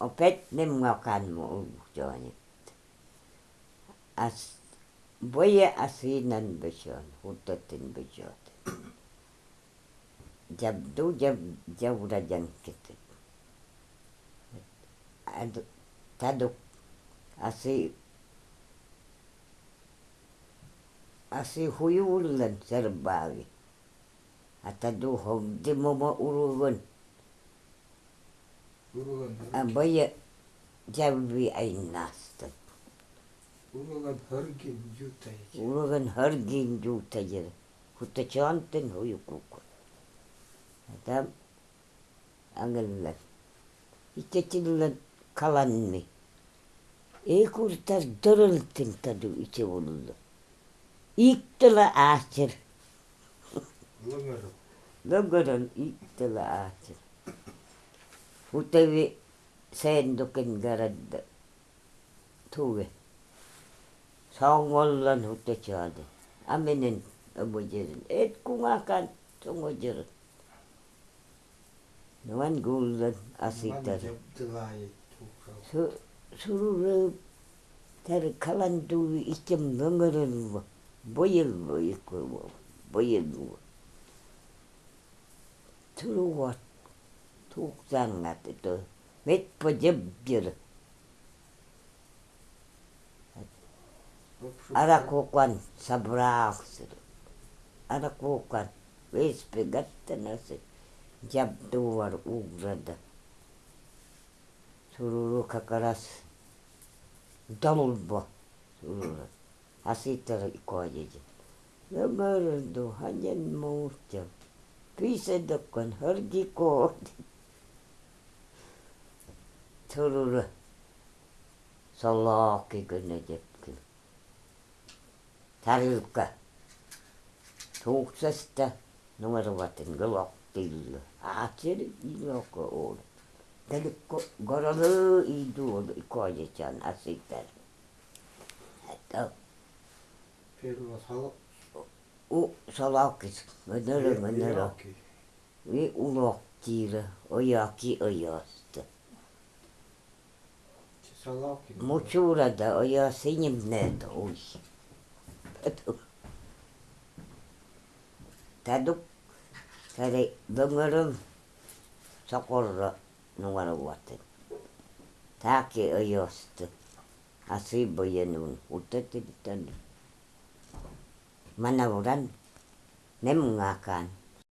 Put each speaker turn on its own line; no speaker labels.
opet nie młakan mu udzielnie. As boje asinan bysion, hutotin bysiot. Jabdu jab jabura jankit. Adu taduk asi asi huyulan serbawi. Atadu hogdi momo uruvun. Urugun.
Urulan,
Boye jabbi ainastat.
urulan hörgin jutay.
Urugan hargin juutajir. Hutta chantin huyukuk. Adam angellat. İçeçillet kalanmi. E kurtar dörültin tadı içe oluldu. İktila ağaçır.
Lıngarım.
Lögörön iktila ağaçır. Hutavi sen doken garadda. Tuve. Saungollan hutta çadı. Amenen abujerin. Et kungakan tungojerin. Nuan gullan
tukral.
Su sururu ter kalan tu içim löngörön bu. Boyıl bu ikku bu. Boyıl bu. Turu wat. Tuk zangat itu. Met pejebjir. Ara kokwan sabraksir. Ara kokwan. Ves pegatta nasi. Jab duvar ugrada. Sururu kakaras. Dalulba. Sururu. Asitar ikoyeji. Lömöröndu hanyen muutja. Pisedokon hörgi koodi. Sururu. Salaaki kynne jepkin. Tärylkä. Tuuksesta numerovatin glottilla. Aatseri iloko oli. Telikko gorolı idu oli ikoyejan asitar. Että
Perua salo.
u salakis. Menörö menörö.
Iraki.
Vi ulokkiira Mutsura da
o ja
sinjem ne uj. Taduk kare döngerim sakura numara uvatin. Taki o josti. Asibo nun, utetin tänne. Mä nauran.